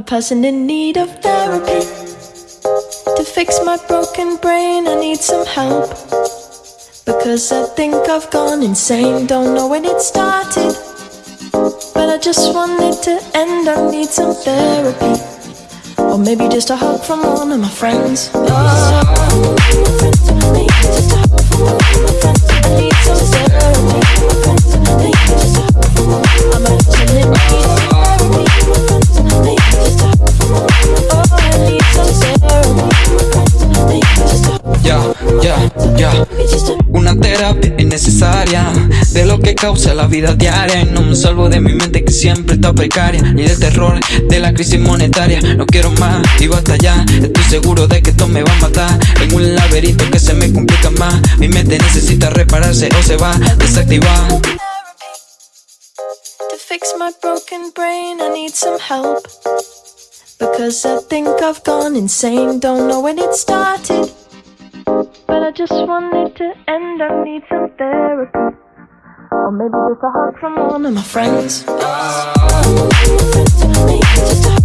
A person in need of therapy. To fix my broken brain, I need some help. Because I think I've gone insane, don't know when it started. But I just want it to end, I need some therapy. Or maybe just a hug from one of my friends. Oh. Una terapia es necesaria. De lo que causa la vida diaria. Y no me salvo de mi mente que siempre está precaria. Ni del terror de la crisis monetaria. No quiero más y basta ya. Estoy seguro de que esto me va a matar. En un laberinto que se me complica más. Mi mente necesita repararse o se va a desactivar. To fix my broken brain, I need some help. Because I think I've gone insane, don't know when it started. I just want it to end, I need some therapy. Or maybe just a hug from one of my friends. A hug